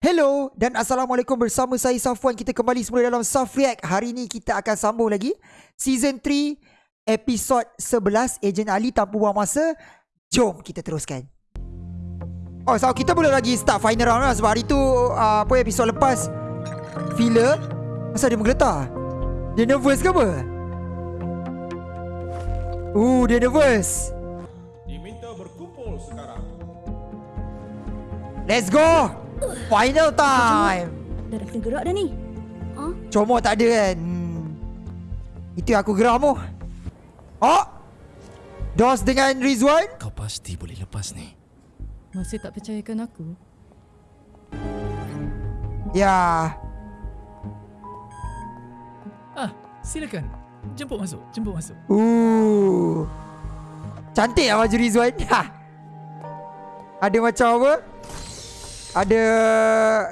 Hello dan Assalamualaikum bersama saya Safwan. Kita kembali semula dalam Saf React. Hari ini kita akan sambung lagi Season 3 Episod 11 Agent Ali tanpa buang masa. Jom kita teruskan. Oh so kita boleh lagi start final round lah. Sebab hari tu uh, Apa episod lepas Filler Masa dia menggeletar. Dia nervous ke apa? Uh dia nervous. Diminta berkumpul sekarang. Let's go Final time Dah dah kena gerak dah ni. Ha? Comot tak ada kan hmm. Itu aku geram tu Oh Dos dengan Rizwan Kau pasti boleh lepas ni. Masih tak percayakan aku? Ya Ah, silakan. Jemput masuk, jemput masuk. Uh. Cantik lah baju Rizwan ha. Ada macam apa Ada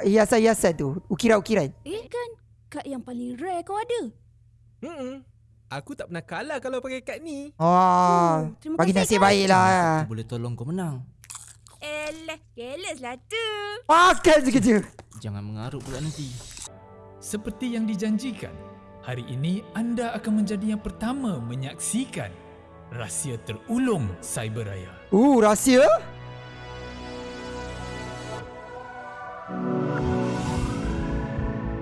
Hiasan-hiasan tu Ukiran-ukiran Eh kan, kad yang paling rare kau ada. Hmm. Aku tak pernah kalah kalau pakai kad ni. Oh, terima Bagi nasib kasih, Kak. baik lah Aku boleh tolong kau menang. Elah, careless lah tu. Makan sekejap Jangan mengarut pula nanti. Seperti yang dijanjikan, hari ini anda akan menjadi yang pertama menyaksikan rahsia terulung Cyberraya. Uh, rahsia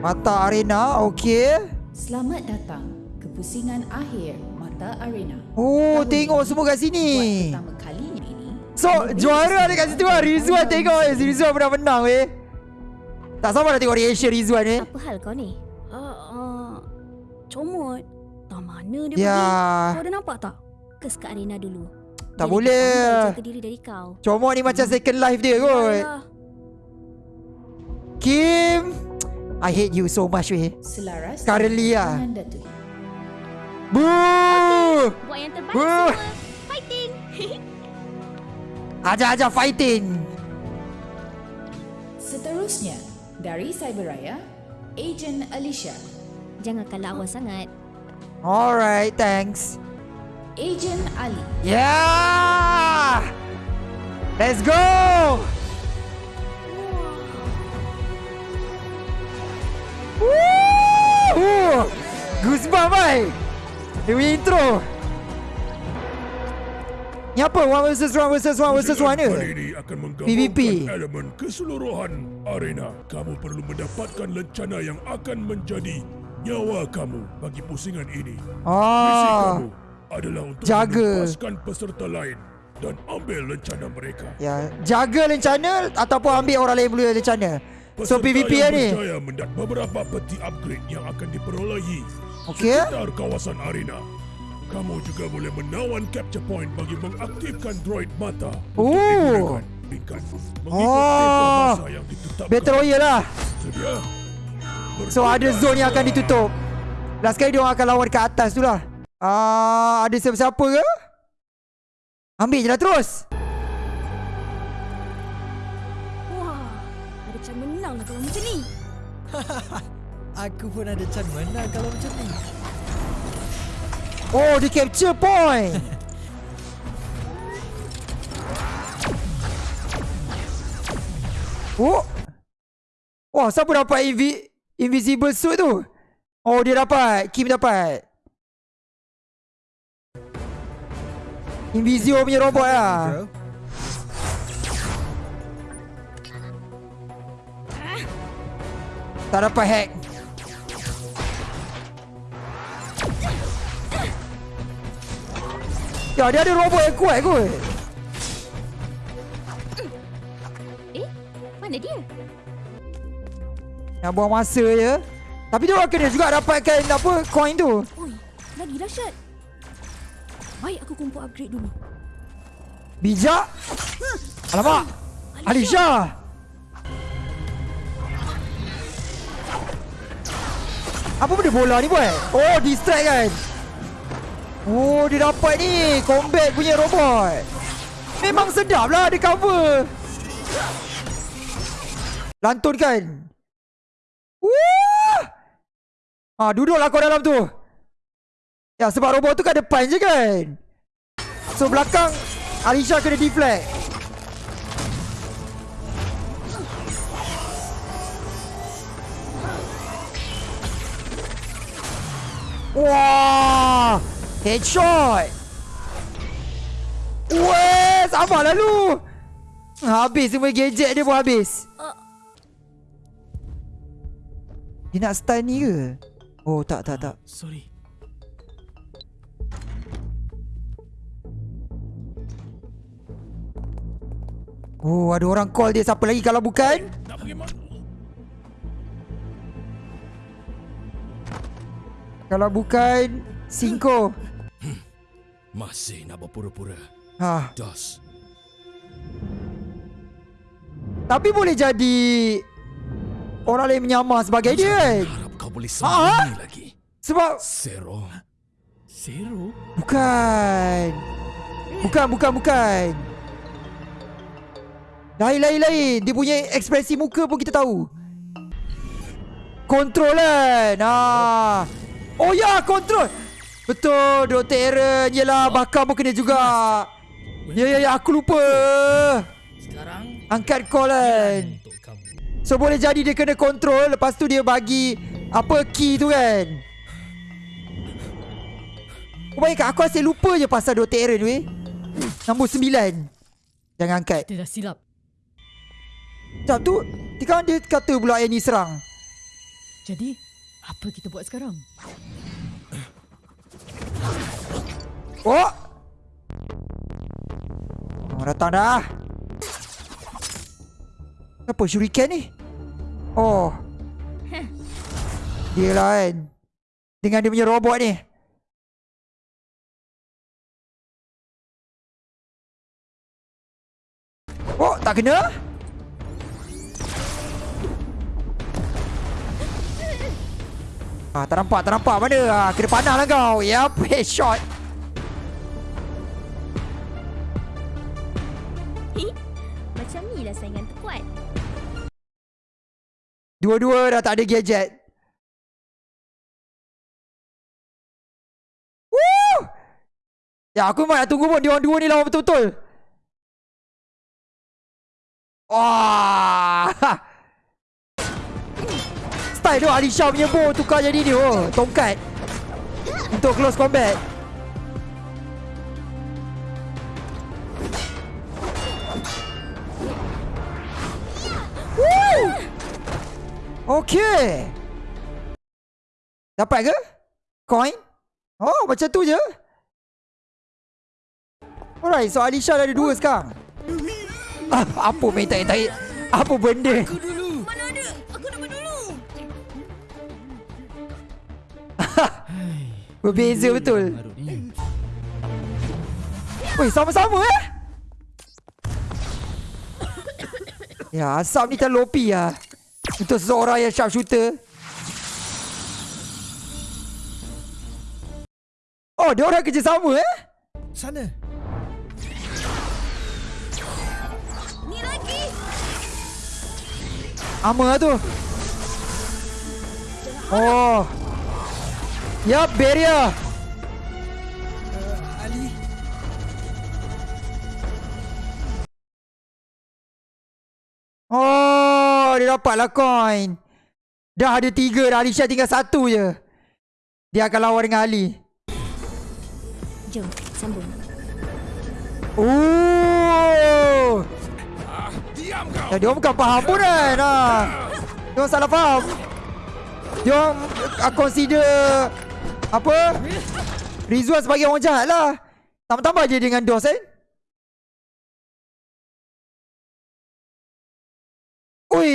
Mata arena, okey Selamat datang ke pusingan akhir Mata Arena. Oh, Tahun tengok ini, semua kat sini Buat pertama kalinya ini. So, juara ada kat situ lah Rizwan tengok eh Rizwan pernah menang weh Tak sabar nak tengok reaction Rizwan eh Apa hal kau ni? Uh, uh, comot. Tak mana dia Ya. pergi? Kau dah nampak tak? Kes kat arena dulu. Tak Dia boleh. jaga diri dari kau. Comot ni macam second life dia kot Kim I hate you so much weh. Selaras. Currently lah dengan Datuk. Boo! Buat yang terbaik semua. Fighting. Ajar-ajar fighting. Seterusnya, dari Cyberraya, Agent Alicia, Jangan kalah awal sangat. Alright, thanks. Agent Ali, Yeah! Let's go Woo! Goosebump bai Dia punya intro Ni apa? One versus one versus one versus one ke? Kali ini akan PVP. elemen keseluruhan arena. Kamu perlu mendapatkan lencana yang akan menjadi nyawa kamu bagi pusingan ini. Misi Oh kamu adalah untuk Jaga. melepaskan peserta lain dan ambil lencana mereka. Ya, jaga lencana ataupun ambil orang lain punya lencana. So PVP yang ni. berjaya mendapat beberapa peti upgrade yang akan diperolehi Okey. sekitar kawasan arena. Kamu juga boleh menawan capture point bagi mengaktifkan droid mata Oh. untuk digunakan. Oh. yang ditetapkan. Battle Royale lah. Sedia? So ada zone yang akan ditutup. Last kali dia orang akan lawan dekat atas tu lah. Ah, ada siapa-siapa ke? Ambil je lah terus. Kalau macam ni. Aku pun ada can menang kalau macam ni. Oh, dia capture point. oh. Wah, siapa dapat invi invisible suit tu? Oh, dia dapat. Kim dapat. Invisio punya robot lah. Tak dapat hack. Ya, dia ada robot yang kuat kot. Eh, mana dia? Nak buang masa je. Tapi dia orang kena juga dapatkan apa coin tu. Oi, lagi dahsyat. Baik aku kumpul upgrade dulu. Bijak. Alamak. Alisha. Apa benda bola ni buat? Oh, distract kan? Oh, dia dapat ni. Combat punya robot. Memang sedap lah ada cover. Lantun kan? Wah! Ah, duduklah kau dalam tu. Ya, sebab robot tu kan depan je kan? So, belakang Alisha kena deflect. Wah! Headshot! Weh, sama lalu. Habis semua gadget dia pun habis. Dia nak stun ni ke? Oh, tak, tak, tak. Sorry. Oh, ada orang call dia. Siapa lagi kalau bukan? Nak pergi mana? Kalau bukan, Cinco. Masih nak berpura-pura. Ha. Dos. Tapi boleh jadi orang lain menyamar sebagai dia kan? Harap kau boleh Ah? sembunyi lagi. Sebab Zero. Zero? bukan. Bukan, bukan, bukan. Lain, lain, lain. Dia punya ekspresi muka pun kita tahu. Kontrol kan? Ah. Oh ya, kontrol. Betul, Dr. Aaron. Yelah, bakar pun kena juga. Ya, ya, ya. Aku lupa. Sekarang Angkat call kan. So boleh jadi dia kena kontrol Lepas tu dia bagi Apa key tu kan Oh baik aku asyik lupa je pasal Dr. Aaron weh Nombor sembilan Jangan angkat Kita dah silap. Sekejap tu Sekarang dia kata pula yang ni serang Jadi, apa kita buat sekarang? Oh! Oh datang dah. Apa shuriken ni? Oh. Dia kan Dengan dia punya robot ni. Oh tak kena Ah, tak nampak, tak nampak mana ah, Kena panah lah kau Yup, headshot Macam ni lah saingan terkuat. Dua-dua dah tak ada gadget. Woo! Ya aku memang nak tunggu pun dia orang dua ni lawan betul-betul. Wah! Style tu Alisha punya bow tukar jadi ni oh, tongkat. Untuk close combat. Woo! Okay. Dapat ke? Coin? Oh, macam tu je. Alright, so Alisha dah ada dua sekarang. Ah, apa main tarik-tarik? Apa benda? Berbeza betul. Weh, sama-sama eh? Ya, asap ni terlalu OP lah. Untuk seseorang yang sharpshooter. Oh, dia orang kerja sama eh? Sana. Ni lagi. Ama lah tu. Oh. Yup, barrier. Ali. Oh, dia dapatlah coin. Dah ada tiga dah. Alisha tinggal satu je. Dia akan lawan dengan Ali. Jom, sambung. Oh. Diam kau! Ya, dia bukan faham pun kan. Ha. Dia salah faham. Dia orang uh, consider apa? Rizwan sebagai orang jahat lah. Tambah-tambah je dengan DOS kan. Ui.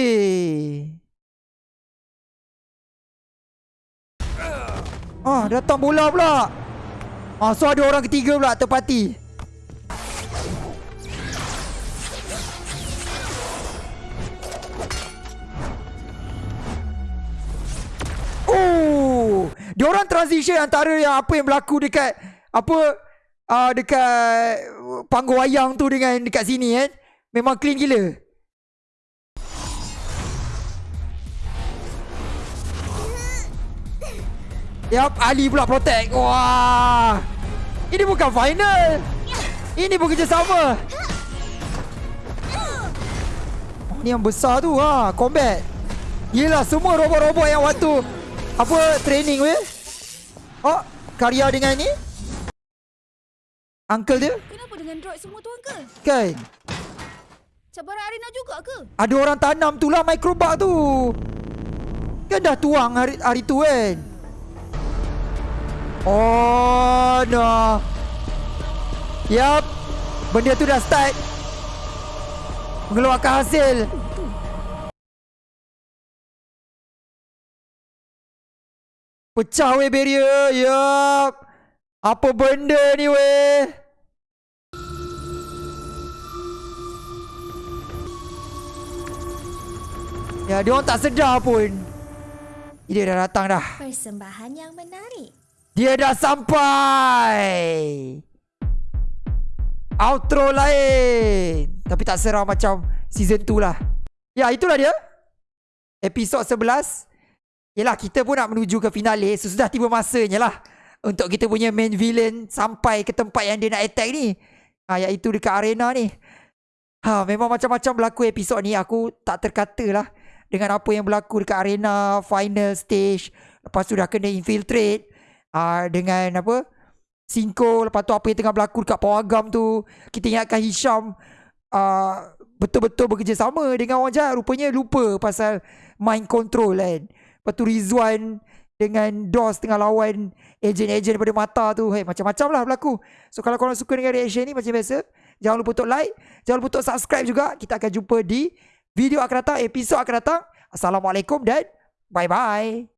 Ah, datang bola pula. Ah, so ada orang ketiga pula terpati. Oh, dia orang transition antara yang apa yang berlaku dekat apa uh, dekat panggung wayang tu dengan dekat sini kan. Memang clean gila. Yap, Ali pula protect. Wah. Ini bukan final. Ini sama. Oh, ni yang besar tu ha, combat. Yelah semua robot-robot yang waktu apa training weh. Oh, karya dengan ni? Uncle dia? Kenapa dengan droid semua tu Uncle? Kan? Cabaran arena juga ke? Ada orang tanam tu lah microbug tu. Kan dah tuang hari, hari tu kan? Oh, no. Yap. Benda tu dah start. Mengeluarkan hasil. Pecah weh barrier. Yap. Apa benda ni weh? Ya, dia orang tak sedar pun. Dia dah datang dah. Persembahan yang menarik. Dia dah sampai. Outro lain. Tapi tak seram macam season 2 lah. Ya, itulah dia. Episod 11. Yelah, kita pun nak menuju ke finale. So, sudah tiba masanya lah. Untuk kita punya main villain sampai ke tempat yang dia nak attack ni. Ha, iaitu dekat arena ni. Ha, memang macam-macam berlaku episod ni. Aku tak terkata lah. Dengan apa yang berlaku dekat arena, final stage. Lepas tu dah kena infiltrate. Uh, dengan apa Cinco Lepas tu apa yang tengah berlaku Dekat Pawagam tu Kita ingatkan Hisham uh, Betul-betul bekerjasama Dengan orang jahat Rupanya lupa Pasal Mind control kan Lepas tu Rizwan Dengan DOS tengah lawan Ejen-ejen daripada mata tu. Hey, Macam-macam lah berlaku. So kalau korang suka dengan reaction ni Macam biasa Jangan lupa untuk like Jangan lupa untuk subscribe juga. Kita akan jumpa di Video akan datang Episod akan datang. Assalamualaikum dan Bye-bye